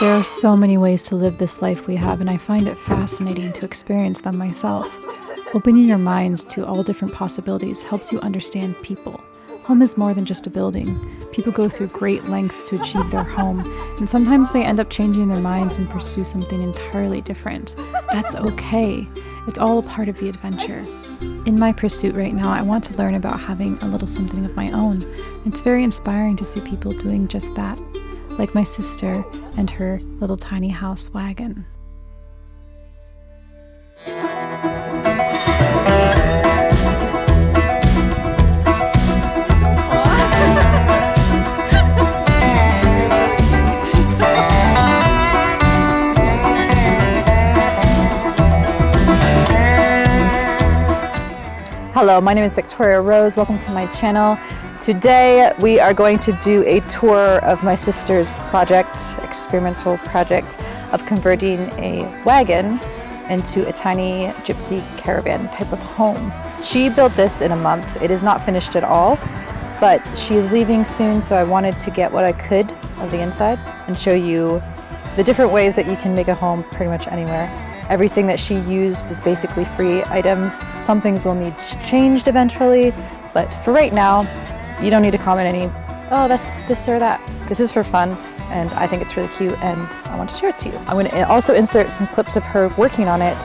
There are so many ways to live this life we have, and I find it fascinating to experience them myself. Opening your mind to all different possibilities helps you understand people. Home is more than just a building. People go through great lengths to achieve their home, and sometimes they end up changing their minds and pursue something entirely different. That's okay. It's all a part of the adventure. In my pursuit right now, I want to learn about having a little something of my own. It's very inspiring to see people doing just that, like my sister and her little tiny house wagon. Hello, my name is Victoria Rose. Welcome to my channel. Today we are going to do a tour of my sister's project, experimental project of converting a wagon into a tiny gypsy caravan type of home. She built this in a month. It is not finished at all, but she is leaving soon so I wanted to get what I could of the inside and show you the different ways that you can make a home pretty much anywhere. Everything that she used is basically free items. Some things will need changed eventually, but for right now, you don't need to comment any, oh, that's this or that. This is for fun, and I think it's really cute, and I want to share it to you. I'm going to eh, also insert some clips of her working on it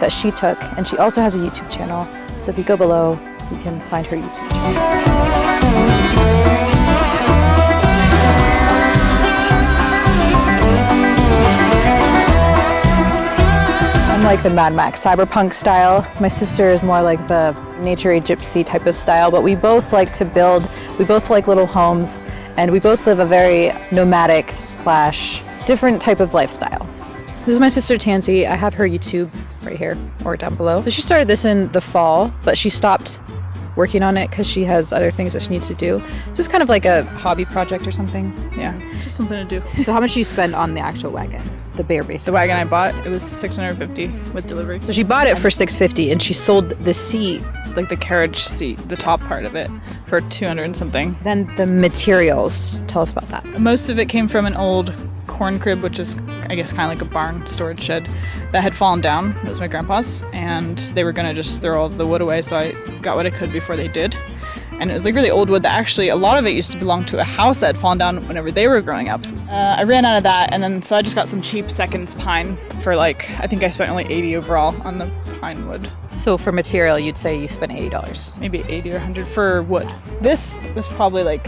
that she took, and she also has a YouTube channel. So if you go below, you can find her YouTube channel. I'm like the Mad Max cyberpunk style. My sister is more like the naturey gypsy type of style, but we both like to build, we both like little homes, and we both live a very nomadic slash different type of lifestyle. This is my sister Tansy. I have her YouTube right here or down below. So she started this in the fall, but she stopped working on it because she has other things that she needs to do. So it's kind of like a hobby project or something. Yeah, just something to do. So how much do you spend on the actual wagon? The bare base. The wagon I bought, it was 650 with delivery. So she bought it for 650 and she sold the seat. Like the carriage seat, the top part of it, for 200 and something. Then the materials. Tell us about that. Most of it came from an old corn crib, which is, I guess, kind of like a barn storage shed that had fallen down. It was my grandpa's, and they were gonna just throw all the wood away, so I got what I could before they did. And it was like really old wood that actually, a lot of it used to belong to a house that had fallen down whenever they were growing up. Uh, I ran out of that, and then so I just got some cheap seconds pine for like, I think I spent only 80 overall on the pine wood. So for material, you'd say you spent $80. Maybe 80 or 100 for wood. This was probably like,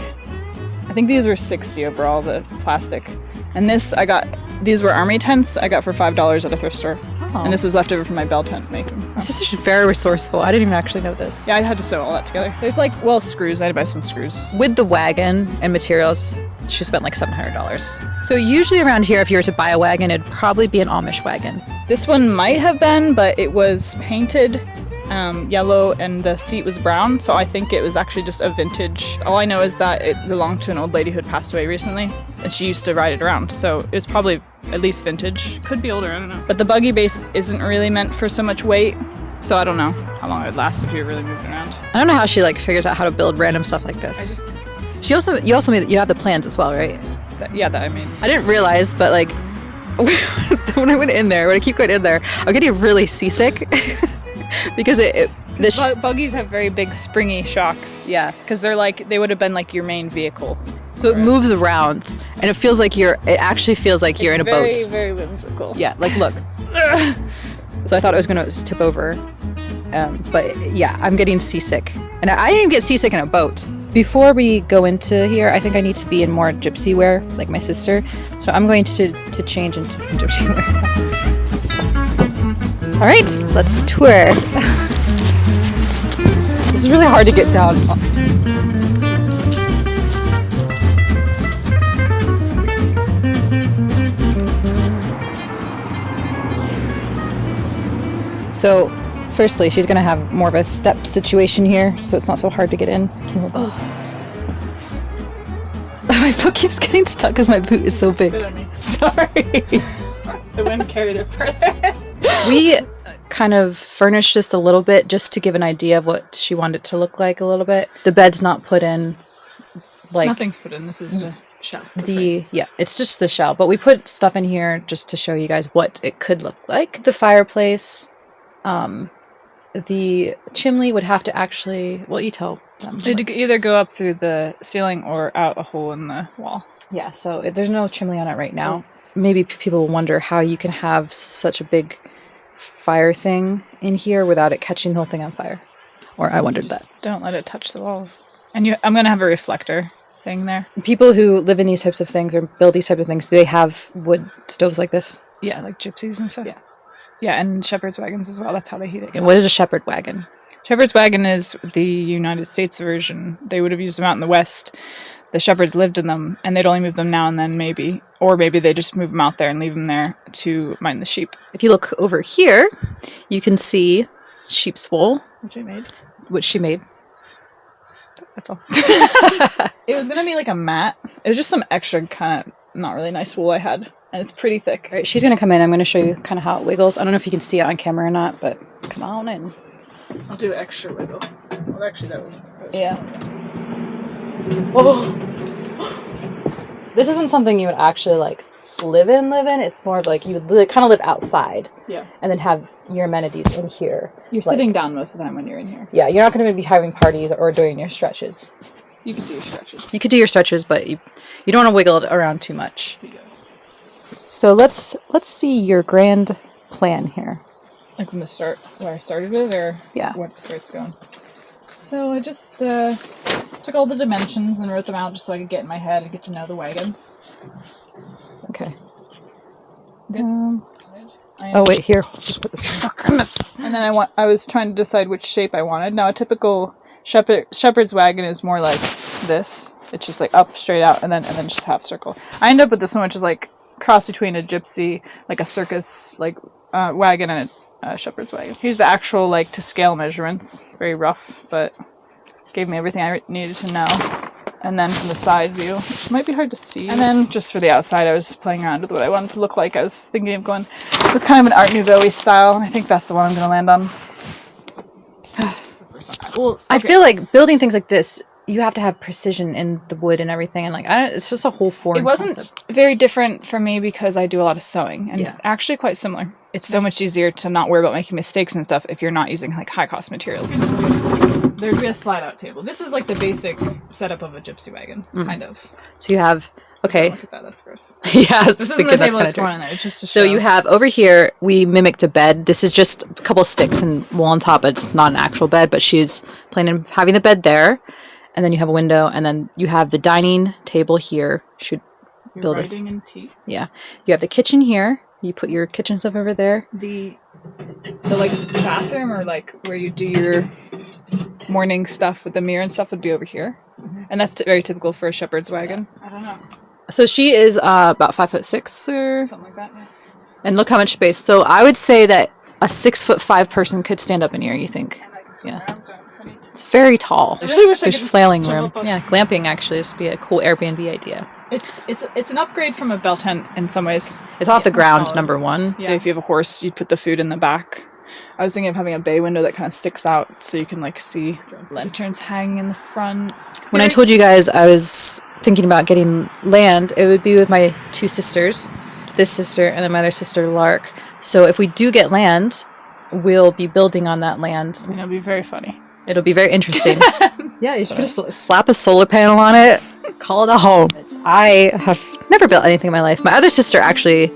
I think these were 60 overall, the plastic. And this I got, these were army tents I got for $5 at a thrift store. Oh. And this was left over from my bell tent making. so. My sister's very resourceful. I didn't even actually know this. Yeah, I had to sew all that together. There's like, well, screws. I had to buy some screws. With the wagon and materials, she spent like $700. So usually around here, if you were to buy a wagon, it'd probably be an Amish wagon. This one might have been, but it was painted um, yellow and the seat was brown, so I think it was actually just a vintage. All I know is that it belonged to an old lady who had passed away recently, and she used to ride it around, so it was probably at least vintage. Could be older, I don't know. But the buggy base isn't really meant for so much weight, so I don't know how long it would last if you really moved around. I don't know how she like figures out how to build random stuff like I this. just, She also, you also made, you have the plans as well, right? that, yeah, that I mean, I didn't realize, but like when I went in there, when I keep going in there, I'm getting really seasick because it, it the sh- Bu- buggies have very big springy shocks. yeah. Because they're like, they would have been like your main vehicle. So it moves around, and it feels like you're. It actually feels like you're in a very, boat. Very whimsical. Yeah, like look. so I thought it was gonna just tip over, um, but yeah, I'm getting seasick, and I, I didn't get seasick in a boat. Before we go into here, I think I need to be in more gypsy wear, like my sister. So I'm going to to change into some gypsy wear. All right, let's tour. this is really hard to get down. So, firstly, she's gonna have more of a step situation here, so it's not so hard to get in. Oh, my foot keeps getting stuck because my boot is so big. Spit on me. Sorry. The wind carried it further. We kind of furnished this a little bit just to give an idea of what she wanted it to look like a little bit. The bed's not put in like Nothing's put in. This is the shell. the yeah it's just the shell but we put stuff in here just to show you guys what it could look like the fireplace um the chimney would have to actually well you tell them It'd either go up through the ceiling or out a hole in the wall. yeah so there's no chimney on it right now maybe people will wonder how you can have such a big fire thing in here without it catching the whole thing on fire or i wondered that Don't let it touch the walls. And you, I'm gonna have a reflector thing there. people who live in these types of things or build these types of things do they have wood stoves like this Yeah, like gypsies and stuff. Yeah. Yeah, and shepherd's wagons as well. That's how they heat it. and what is a shepherd wagon Shepherd's wagon is the United States version. They would have used them out in the West. The shepherds lived in them, and they'd only move them now and then, maybe. Or maybe they just move them out there and leave them there to mind the sheep. If you look over here, you can see sheep's wool, Which I made. which she made. That's all. it was gonna be like a mat. It was just some extra kind of not really nice wool I had, and it's pretty thick. All right, she's gonna come in. I'm gonna show you kind of how it wiggles. I don't know if you can see it on camera or not, but come on in. I'll do extra wiggle. Well, actually, that was. Yeah. Whoa. This isn't something you would actually like live in. Live in. It's more of like you would li- kind of live outside Yeah. and then have your amenities in here. You're Like- sitting down most of the time when you're in here. Yeah, you're not going to be having parties or doing your stretches. You can do your stretches. You could do your stretches, but you you don't want to wiggle it around too much. So let's let's see your grand plan here. Like from the start, where I started with, or Yeah. what's where it's going. So I just uh, took all the dimensions and wrote them out just so I could get in my head and get to know the wagon. Okay. Good. Um, oh wait, here. Just put this. Oh goodness. And then I want I was trying to decide which shape I wanted. Now a typical shepherd shepherd's wagon is more like this. It's just like up straight out and then and then just half circle. I end up with this one which is like cross between a gypsy, like a circus like uh, wagon and a uh, shepherd's wagon. Here's the actual like to scale measurements. Very rough, but gave me everything I needed to know. And then from the side view, which might be hard to see. And then just for the outside, I was playing around with what I wanted to look like. I was thinking of going with kind of an Art Nouveau style. and I think that's the one I'm going to land on. well, I feel like building things like this, you have to have precision in the wood and everything, and like I don't, it's just a whole foreign. it wasn't concept. very different for me because I do a lot of sewing, and it's actually quite similar. It's so much easier to not worry about making mistakes and stuff if you're not using like high cost materials. There'd be a slide out table. This is like the basic setup of a gypsy wagon, mm-hmm. kind of. So you have okay. Look at that, that's gross. yeah, This isn't the table that's going in there. It's just a So you have over here, we mimicked a bed. This is just a couple sticks and wool on top. It's not an actual bed, but she's planning on having the bed there. And then you have a window, and then you have the dining table here. Should build a- and tea. yeah. You have the kitchen here. You put your kitchen stuff over there. the the like bathroom or like where you do your morning stuff with the mirror and stuff would be over here, and that's t- very typical for a shepherd's wagon. I don't know, So she is uh, about five foot six, or something like that. Yeah. and look how much space. So I would say that a six foot five person could stand up in here. You think? And I can swim Yeah. around, so I don't need to- It's very tall. There's, really I there's could flailing room. Yeah, glamping actually this would be a cool Airbnb idea. It's it's it's an upgrade from a bell tent in some ways. It's off the ground, solid. number one. Say if you have a horse, you'd put the food in the back. I was thinking of having a bay window that kind of sticks out so you can like see lanterns hanging in the front. When I told you guys I was thinking about getting land, it would be with my two sisters, this sister and then my other sister Lark. So if we do get land, we'll be building on that land. I mean, it'll be very funny. It'll be very interesting. yeah, you should just slap a solar panel on it, call it a home. It's, I have never built anything in my life. My other sister actually,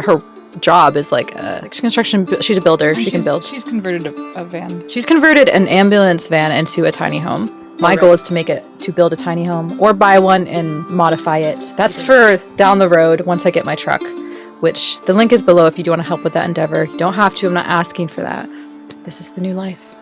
her job is like a construction. She's a builder. She can build. She's converted a, a van. She's converted an ambulance van into a tiny home. My goal is to make it to build a tiny home or buy one and modify it. That's for down the road once I get my truck, which the link is below if you do want to help with that endeavor. You don't have to, I'm not asking for that. This is the new life.